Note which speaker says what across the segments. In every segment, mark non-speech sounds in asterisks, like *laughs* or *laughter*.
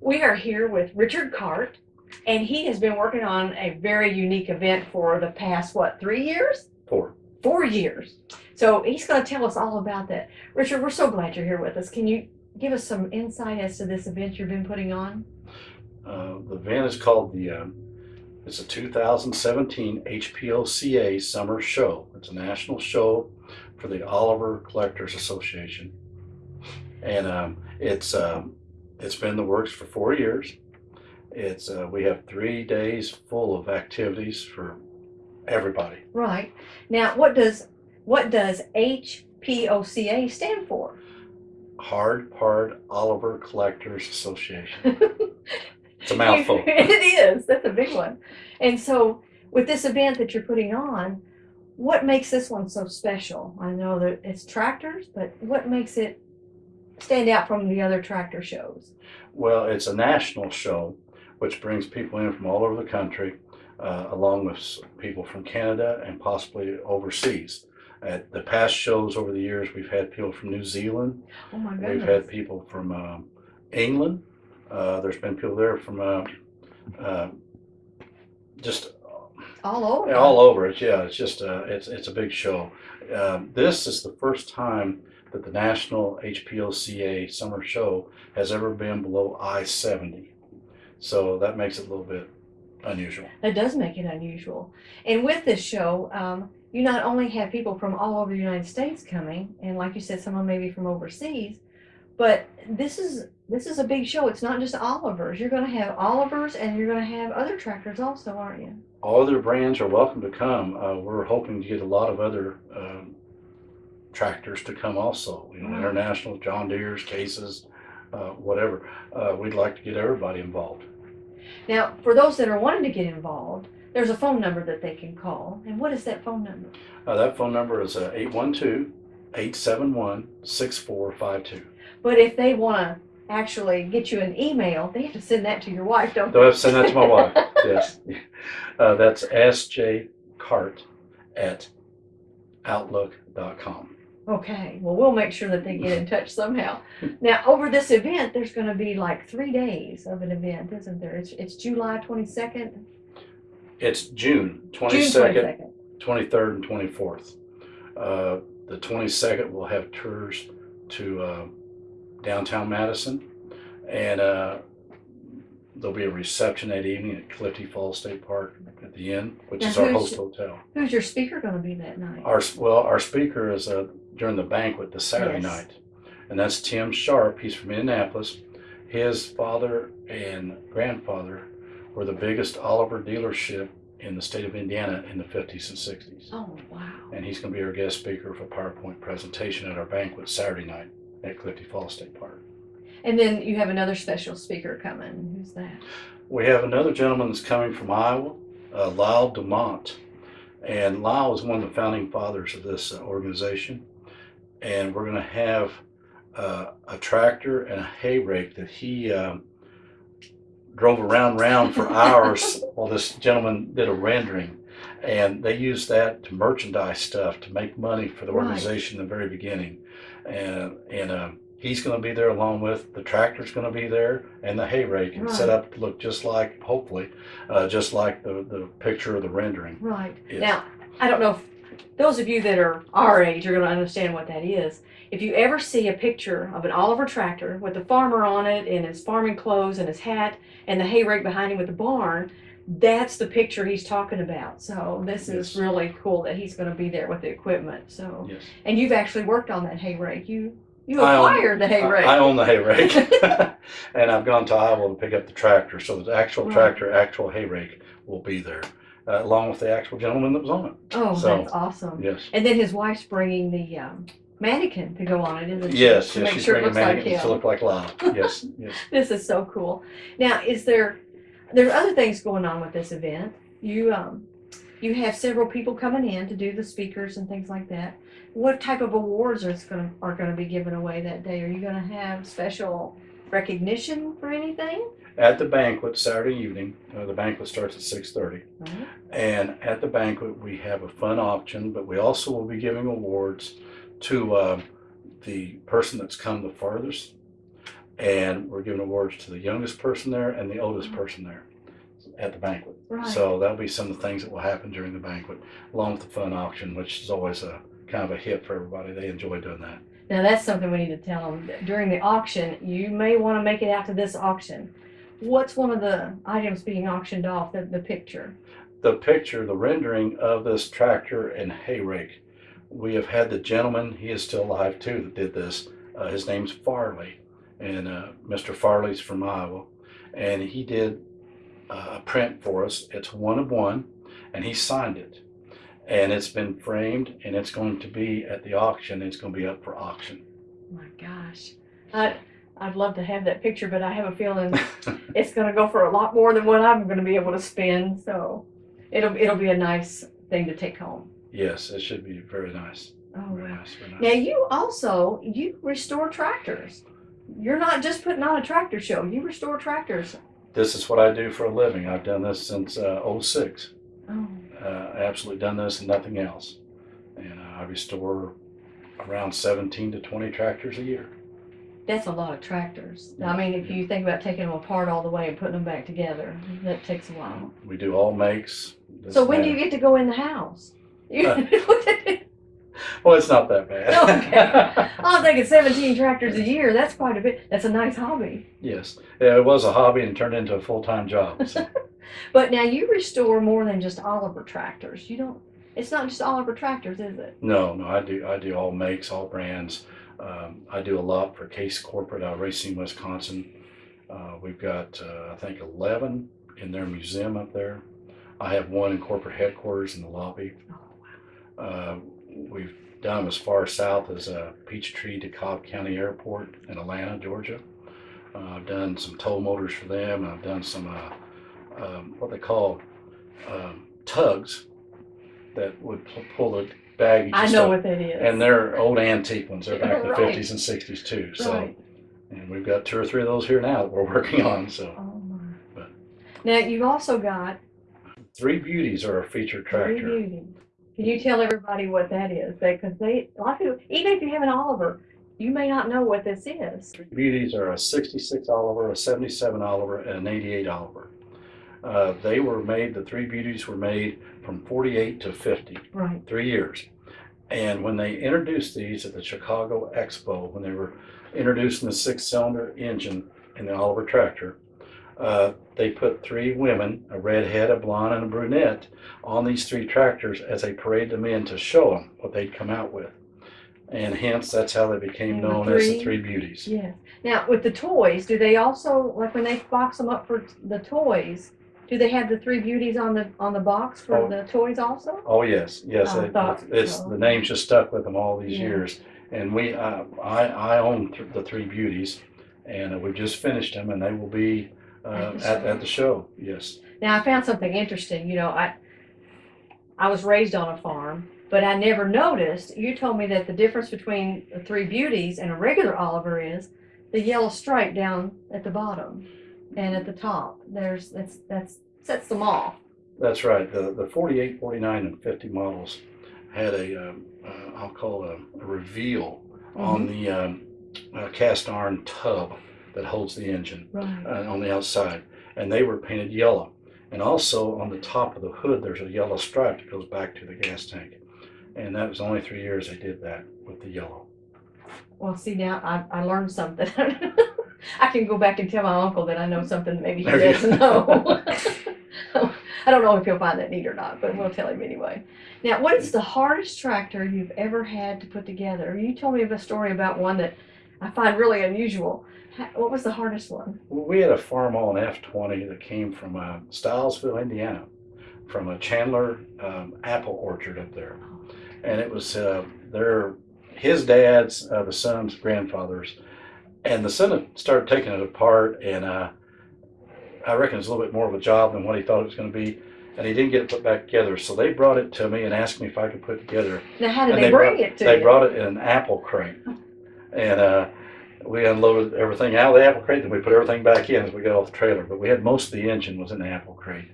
Speaker 1: We are here with Richard Cart, and he has been working on a very unique event for the past, what, three years?
Speaker 2: Four.
Speaker 1: Four years. So he's going to tell us all about that. Richard, we're so glad you're here with us. Can you give us some insight as to this event you've been putting on?
Speaker 2: Uh, the event is called the, um, it's a 2017 HPOCA Summer Show. It's a national show for the Oliver Collectors Association. And um, it's, um, it's been in the works for four years. It's, uh, we have three days full of activities for everybody.
Speaker 1: Right. Now, what does what does HPOCA stand for?
Speaker 2: Hart-Parr Oliver Collectors Association. *laughs* It's a mouthful. *laughs*
Speaker 1: it is. That's a big one. And so, with this event that you're putting on, what makes this one so special? I know that it's tractors, but what makes it stand out from the other tractor shows?
Speaker 2: Well, it's a national show, which brings people in from all over the country, uh, along with people from Canada and possibly overseas. At the past shows over the years, we've had people from New Zealand,
Speaker 1: Oh my goodness.
Speaker 2: we've had people from um, England, uh, there's been people there from uh, uh, just
Speaker 1: all over.
Speaker 2: all over. It's yeah, it's just uh, it's it's a big show. Um, this is the first time that the National HPLCA Summer Show has ever been below I seventy, so that makes it a little bit unusual.
Speaker 1: That does make it unusual. And with this show, um, you not only have people from all over the United States coming, and like you said, some of them maybe from overseas, but this is this is a big show. It's not just Olivers. You're going to have Olivers, and you're going to have other tractors also, aren't you?
Speaker 2: All other brands are welcome to come. Uh, we're hoping to get a lot of other um, tractors to come also. You know,
Speaker 1: Wow.
Speaker 2: international John Deere's, cases, uh, whatever. Uh, we'd like to get everybody involved.
Speaker 1: Now, for those that are wanting to get involved, there's a phone number that they can call. And what is that phone number?
Speaker 2: Uh, that phone number is uh, 812 871 6452.
Speaker 1: But if they want to actually get you an email, they have to send that to your wife, don't
Speaker 2: Do I
Speaker 1: they?
Speaker 2: have to send that to my wife? *laughs* Yes. Uh, that's sjcart at outlook.com.
Speaker 1: Okay, well, we'll make sure that they get in touch somehow. Now, over this event, there's going to be like three days of an event, isn't there? It's, it's July 22nd,
Speaker 2: It's June
Speaker 1: June
Speaker 2: 22nd,
Speaker 1: 22nd.
Speaker 2: 23rd, and 24th. Uh, the 22nd, we'll have tours to uh, downtown Madison, and uh, there'll be a reception that evening at Clifty Falls State Park at the inn, which
Speaker 1: Now,
Speaker 2: is our
Speaker 1: who's-
Speaker 2: host hotel.
Speaker 1: Who's your speaker going to be that night?
Speaker 2: Our well, our speaker is uh, during the banquet this Saturday
Speaker 1: Yes.
Speaker 2: night, and that's Tim Sharp. He's from Indianapolis. His father and grandfather were the biggest Oliver dealership in the state of Indiana in the 50s and 60s.
Speaker 1: Oh, wow.
Speaker 2: And he's going to be our guest speaker for a PowerPoint presentation at our banquet Saturday night at Clifty Falls State Park.
Speaker 1: And then you have another special speaker coming. Who's that?
Speaker 2: We have another gentleman that's coming from Iowa, uh, Lyle Dumont. And Lyle is one of the founding fathers of this uh, organization. And we're going to have uh, a tractor and a hay rake that he um, drove around round for *laughs* hours while this gentleman did a rendering. And they used that to merchandise stuff to make money for the
Speaker 1: Right.
Speaker 2: organization in the very beginning. And, and um, he's going to be there along with the tractor's going to be there and the hay rake and set up to look just like, hopefully, uh, just like the, the picture of the rendering.
Speaker 1: Right.
Speaker 2: Yes.
Speaker 1: Now, I don't know if those of you that are our age are going to understand what that is. If you ever see a picture of an Oliver tractor with the farmer on it in his farming clothes and his hat and the hay rake behind him with the barn, that's the picture he's talking about. So this is really cool that he's going to be there with the equipment. So,
Speaker 2: Yes.
Speaker 1: and you've actually worked on that hay rake. You you
Speaker 2: I own-
Speaker 1: acquired the hay
Speaker 2: I-
Speaker 1: rake.
Speaker 2: I own the hay rake. *laughs* *laughs* and I've gone to Iowa to pick up the tractor. So the actual
Speaker 1: Right.
Speaker 2: tractor, actual hay rake will be there, uh, along with the actual gentleman that was on it.
Speaker 1: oh,
Speaker 2: so-
Speaker 1: that's awesome.
Speaker 2: Yes.
Speaker 1: And then his wife's bringing the um, mannequin to go on it, isn't she?
Speaker 2: Yes,
Speaker 1: To
Speaker 2: yes,
Speaker 1: make
Speaker 2: she's
Speaker 1: sure it
Speaker 2: bringing
Speaker 1: looks like
Speaker 2: mannequins
Speaker 1: him.
Speaker 2: to look like Lyle. *laughs* Yes, yes.
Speaker 1: This is so cool. Now, is there there's other things going on with this event? You um you have several people coming in to do the speakers and things like that. What type of awards are going to are going to be given away that day? Are you going to have special recognition for anything?
Speaker 2: At the banquet Saturday evening, uh, the banquet starts at 6:30,
Speaker 1: Mhm.
Speaker 2: and at the banquet we have a fun auction, but we also will be giving awards to uh, the person that's come the farthest And we're giving awards to the youngest person there and the oldest person there at the banquet.
Speaker 1: Right.
Speaker 2: So that'll be some of the things that will happen during the banquet, along with the fun auction, which is always a kind of a hit for everybody. They enjoy doing that.
Speaker 1: Now that's something we need to tell them. During the auction, you may want to make it out to this auction. What's one of the items being auctioned off, the, the picture?
Speaker 2: The picture, the rendering of this tractor and hay rake, we have had the gentleman, he is still alive too, that did this. Uh, his name's Farley, and uh, Mr. Farley's from Iowa, and he did a print for us. It's one of one, and he signed it. And it's been framed, and it's going to be at the auction. It's going to be up for auction.
Speaker 1: My gosh. I, I'd love to have that picture, but I have a feeling *laughs* it's gonna go for a lot more than what I'm gonna be able to spend, so it'll, it'll be a nice thing to take home.
Speaker 2: Yes, it should be very nice.
Speaker 1: Oh,
Speaker 2: Very
Speaker 1: wow.
Speaker 2: nice. Very nice.
Speaker 1: Now you also, you restore tractors. You're not just putting on a tractor show, you restore tractors.
Speaker 2: This is what I do for a living. I've done this since uh, 06.
Speaker 1: Oh,
Speaker 2: uh, absolutely done this and nothing else. And uh, I restore around 17 to 20 tractors a year.
Speaker 1: that's a lot of tractors. I mean, if you think about taking them apart all the way and putting them back together, that takes a while.
Speaker 2: We do all makes.
Speaker 1: So when do you get to go in the house? *laughs* You-.
Speaker 2: Well, it's not that bad. *laughs*
Speaker 1: Okay. *laughs* I'm thinking seventeen tractors a year, that's quite a bit, that's a nice hobby.
Speaker 2: yes, yeah, it was a hobby and turned into a full-time job. So. *laughs*
Speaker 1: But now you restore more than just Oliver tractors. You don't, it's not just Oliver tractors, is it?
Speaker 2: no, no, I do. I do all makes, all brands. Um, I do a lot for Case Corporate out of Racine, Wisconsin. Uh, we've got, uh, I think, 11 in their museum up there. I have one in corporate headquarters in the lobby.
Speaker 1: Oh,
Speaker 2: Uh, we've done as far south as uh, Peachtree to Cobb County Airport in Atlanta, Georgia. Uh, I've done some tow motors for them. and I've done some uh, um, what they call um, tugs that would pu- pull the baggage.
Speaker 1: I know
Speaker 2: stuff.
Speaker 1: what that is.
Speaker 2: And they're old antique ones. They're back in the
Speaker 1: Right.
Speaker 2: 50s and 60s too. So,
Speaker 1: Right.
Speaker 2: and we've got two or three of those here now that we're *laughs* working on. So,
Speaker 1: Oh my.
Speaker 2: But-
Speaker 1: Now, you've also got
Speaker 2: Three Beauties are a featured
Speaker 1: Three
Speaker 2: tractor.
Speaker 1: Can you tell everybody what that is? Because they, a lot of people, even if you have an Oliver, you may not know what this is.
Speaker 2: Three Beauties are a 66 Oliver, a 77 Oliver, and an 88 Oliver. Uh, they were made, the Three Beauties were made from 48 to 50,
Speaker 1: Right.
Speaker 2: three years. And when they introduced these at the Chicago Expo, when they were introducing the six cylinder engine in the Oliver tractor, uh, they put three women, a redhead, a blonde, and a brunette, on these three tractors as they paraded them in to show them what they'd come out with. And hence, that's how they became
Speaker 1: And the
Speaker 2: known as the
Speaker 1: three-
Speaker 2: Three Beauties.
Speaker 1: Yes. Now, with the toys, do they also, like when they box them up for the toys, do they have the Three Beauties on the, on the box for
Speaker 2: Oh.
Speaker 1: the toys also?
Speaker 2: Oh, yes, yes.
Speaker 1: I
Speaker 2: it-
Speaker 1: thought
Speaker 2: It's,
Speaker 1: so.
Speaker 2: the name's just stuck with them all these
Speaker 1: Yeah.
Speaker 2: years. And we, uh, I, I own th- the Three Beauties and uh, we just finished them and they will be, uh,
Speaker 1: At the
Speaker 2: at,
Speaker 1: show.
Speaker 2: the show, yes.
Speaker 1: Now, I found something interesting. You know, I I was raised on a farm, but I never noticed. You told me that the difference between the Three Beauties and a regular Oliver is the yellow stripe down at the bottom and at the top. There's that's that's sets them off.
Speaker 2: That's right. The, the 48, 49, and 50 models had a, um, uh, I'll call it a, a reveal on
Speaker 1: Mm-hmm.
Speaker 2: the um, uh, cast iron tub that holds the engine.
Speaker 1: Right.
Speaker 2: uh, on the outside, and they were painted yellow. And also on the top of the hood, there's a yellow stripe that goes back to the gas tank. And that was only three years they did that with the yellow.
Speaker 1: Well, see now I, I learned something. *laughs* I can go back and tell my uncle that I know something maybe he
Speaker 2: There
Speaker 1: doesn't know. *laughs* I don't know if he'll find that neat or not, but we'll tell him anyway. Now, what is the hardest tractor you've ever had to put together? You told me of a story about one that I find really unusual. What was the hardest one?
Speaker 2: Well, we had a Farmall an F20 that came from uh, Stilesville, Indiana, from a Chandler um, apple orchard up there. And it was uh, their, his dad's, uh, the son's grandfather's. And the son had started taking it apart, and uh, I reckon it's a little bit more of a job than what he thought it was going to be. And he didn't get it put back together. So they brought it to me and asked me if I could put it together.
Speaker 1: Now, how did
Speaker 2: And
Speaker 1: they,
Speaker 2: they
Speaker 1: bring
Speaker 2: brought-
Speaker 1: it to
Speaker 2: They
Speaker 1: you?
Speaker 2: brought it in an apple crate. *laughs* And uh, we unloaded everything out of the apple crate, then we put everything back in as we got off the trailer. But we had most of the engine was in the apple crate.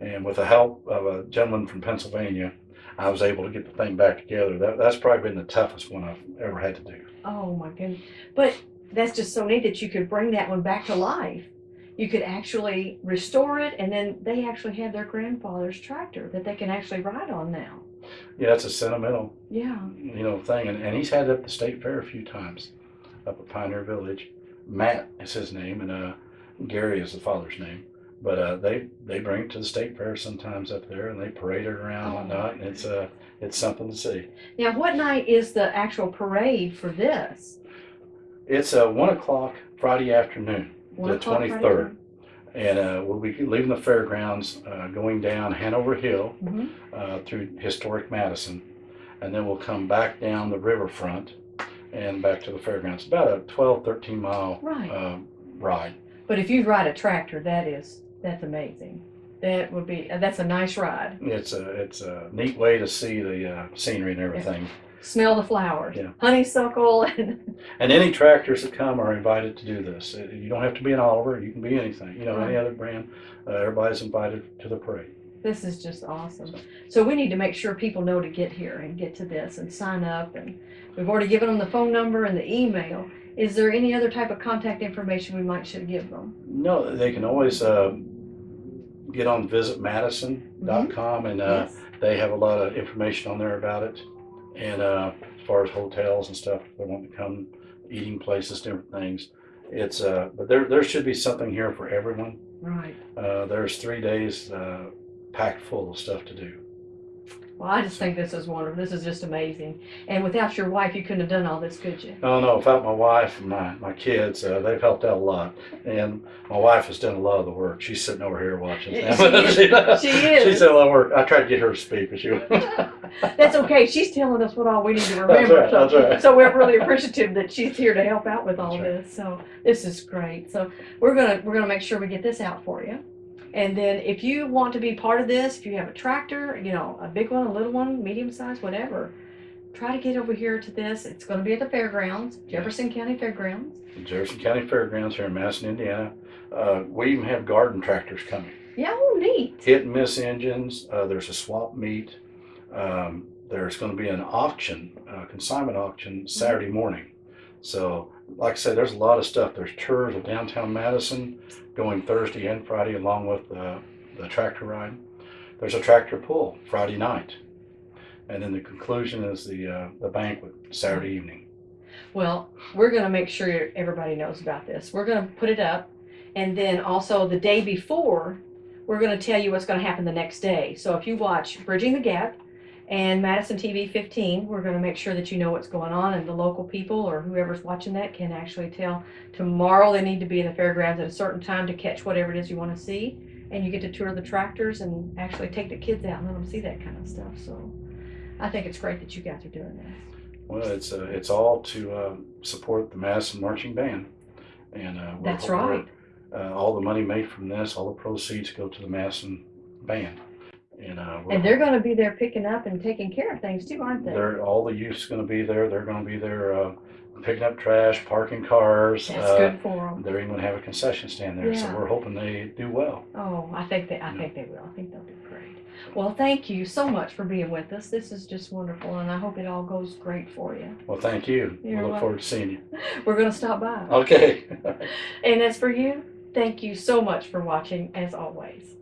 Speaker 2: And with the help of a gentleman from Pennsylvania, I was able to get the thing back together. That, that's probably been the toughest one I've ever had to do.
Speaker 1: Oh my goodness! But that's just so neat that you could bring that one back to life. You could actually restore it, and then they actually have their grandfather's tractor that they can actually ride on now.
Speaker 2: Yeah, it's a sentimental,
Speaker 1: Yeah.
Speaker 2: you know, thing, and, and he's had it up the state fair a few times, up at Pioneer Village. Matt is his name, and uh, Gary is the father's name. But uh, they they bring it to the state fair sometimes up there, and they parade it around and
Speaker 1: Oh.
Speaker 2: whatnot, and it's uh it's something to see.
Speaker 1: Now, what night is the actual parade for this?
Speaker 2: It's uh, one o'clock Friday afternoon.
Speaker 1: One
Speaker 2: The 23rd.
Speaker 1: night?
Speaker 2: And uh, we'll be leaving the fairgrounds, uh, going down Hanover Hill
Speaker 1: Mhm.
Speaker 2: uh, through historic Madison, and then we'll come back down the riverfront and back to the fairgrounds. About a 12, 13 mile
Speaker 1: Right.
Speaker 2: uh, ride.
Speaker 1: But if you ride a tractor, that is that's amazing. That would be that's a nice ride.
Speaker 2: It's a it's a neat way to see the uh, scenery and everything.
Speaker 1: Smell the flowers,
Speaker 2: Yeah.
Speaker 1: honeysuckle, and
Speaker 2: And any tractors that come are invited to do this. Uh, You don't have to be an Oliver. You can be anything. You know, any other brand. Uh, everybody's invited to the parade.
Speaker 1: this is just awesome. So we need to make sure people know to get here and get to this and sign up. And we've already given them the phone number and the email. Is there any other type of contact information we might should give them?
Speaker 2: No, they can always uh, get on visitmadison.com and uh,
Speaker 1: yes.
Speaker 2: they have a lot of information on there about it. And uh, as far as hotels and stuff, they want to come, eating places, different things. It's uh, but there there should be something here for everyone.
Speaker 1: Right.
Speaker 2: Uh, there's three days uh, packed full of stuff to do.
Speaker 1: Well, I just think this is wonderful. This is just amazing. And without your wife, you couldn't have done all this, could you?
Speaker 2: I don't without my wife and my, my kids, uh, they've helped out a lot. And my wife has done a lot of the work. She's sitting over here watching. *laughs* *laughs*
Speaker 1: She is. *laughs* She is.
Speaker 2: She's done a lot of work. I tried to get her to speak, but she wouldn't.
Speaker 1: That's okay. She's telling us what all we need to remember.
Speaker 2: right,
Speaker 1: so,
Speaker 2: that's right.
Speaker 1: so we're really appreciative that she's here to help out with all this. So this is great. So we're gonna we're gonna make sure we get this out for you. And then if you want to be part of this, if you have a tractor, you know, a big one, a little one, medium size, whatever, try to get over here to this. It's gonna be at the fairgrounds, Jefferson County Fairgrounds.
Speaker 2: Jefferson County Fairgrounds here in Madison, Indiana. Uh, we even have garden tractors coming.
Speaker 1: Yeah, oh neat.
Speaker 2: Hit and miss engines. Uh, there's a swap meet. Um, there's going to be an auction, uh, consignment auction Saturday morning. So, like I said, there's a lot of stuff. There's tours of downtown Madison going Thursday and Friday, along with uh, the tractor ride. There's a tractor pull Friday night, and then the conclusion is the uh, the banquet Saturday evening.
Speaker 1: Well, we're gonna make sure everybody knows about this. We're gonna put it up, and then also the day before, we're gonna tell you what's gonna happen the next day. So if you watch Bridging the Gap and Madison TV 15, we're gonna make sure that you know what's going on, and the local people or whoever's watching that can actually tell. Tomorrow they need to be in the fairgrounds at a certain time to catch whatever it is you want to see, and you get to tour the tractors and actually take the kids out and let them see that kind of stuff. So, I think it's great that you guys are doing this.
Speaker 2: Well, it's uh, it's all to uh, support the Madison Marching Band, and uh,
Speaker 1: That's right.
Speaker 2: uh, all the money made from this, all the proceeds go to the Madison Band, and uh,
Speaker 1: And they're gonna be there picking up and taking care of things too, aren't they?
Speaker 2: They're, all the youth's gonna be there, they're gonna be there, uh, picking up trash, parking cars.
Speaker 1: That's
Speaker 2: uh,
Speaker 1: good for them.
Speaker 2: They're even gonna have a concession stand there, so we're hoping they do well.
Speaker 1: Oh, I think they, I think they will. I think they'll do great. Well, thank you so much for being with us. This is just wonderful and I hope it all goes great for you.
Speaker 2: Well, thank you. We look
Speaker 1: welcome.
Speaker 2: forward to seeing you. *laughs*
Speaker 1: We're gonna stop by.
Speaker 2: Okay. *laughs*
Speaker 1: And as for you, thank you so much for watching as always.